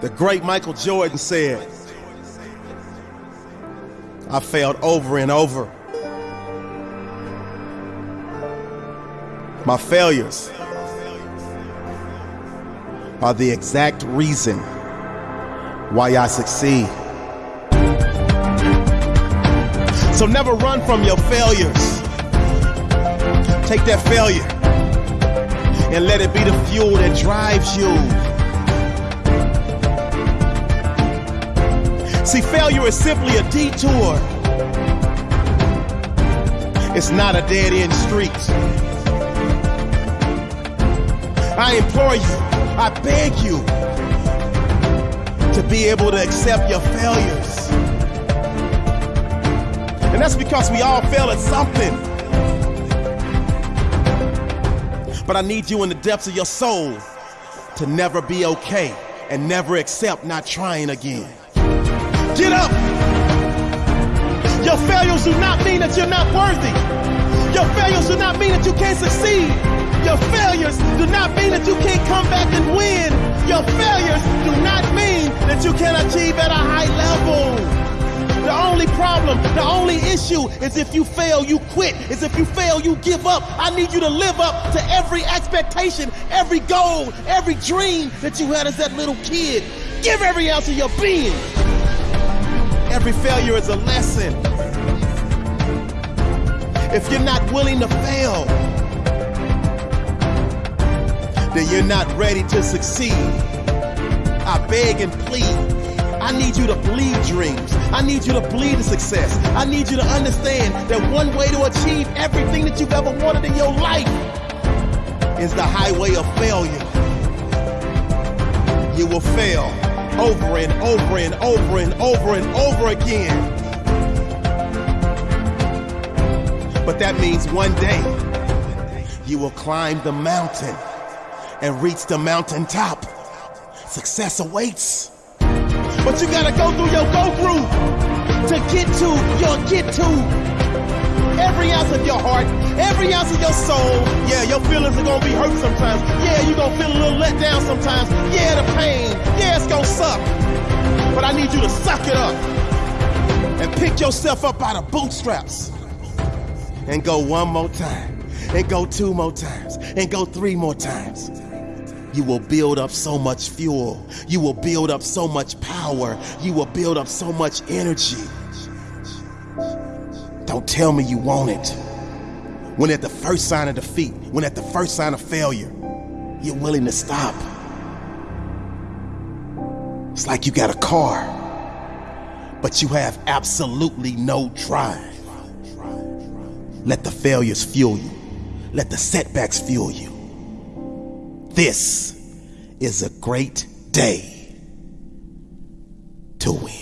The great Michael Jordan said, I failed over and over. My failures are the exact reason why I succeed. So never run from your failures. Take that failure and let it be the fuel that drives you. See, failure is simply a detour. It's not a dead end street. I implore you, I beg you to be able to accept your failures. And that's because we all fail at something. But I need you in the depths of your soul to never be okay and never accept not trying again. Your failures do not mean that you're not worthy. Your failures do not mean that you can't succeed. Your failures do not mean that you can't come back and win. Your failures do not mean that you can't achieve at a high level. The only problem, the only issue is if you fail, you quit. Is if you fail, you give up. I need you to live up to every expectation, every goal, every dream that you had as that little kid. Give every ounce of your being. Every failure is a lesson. If you're not willing to fail, then you're not ready to succeed. I beg and plead. I need you to believe dreams. I need you to believe the success. I need you to understand that one way to achieve everything that you've ever wanted in your life is the highway of failure. You will fail over and over and over and over and over again. But that means one day you will climb the mountain and reach the mountaintop. Success awaits. But you gotta go through your go through to get to your get to. Every ounce of your heart, every ounce of your soul. Yeah, your feelings are gonna be hurt sometimes. Yeah, you're gonna feel a little let down sometimes. Yeah, the pain. Yeah, it's gonna suck. But I need you to suck it up and pick yourself up out of bootstraps and go one more time and go two more times and go three more times you will build up so much fuel. You will build up so much power. You will build up so much energy. Don't tell me you want it. When at the first sign of defeat, when at the first sign of failure, you're willing to stop. It's like you got a car, but you have absolutely no drive. Let the failures fuel you. Let the setbacks fuel you. This is a great day to win.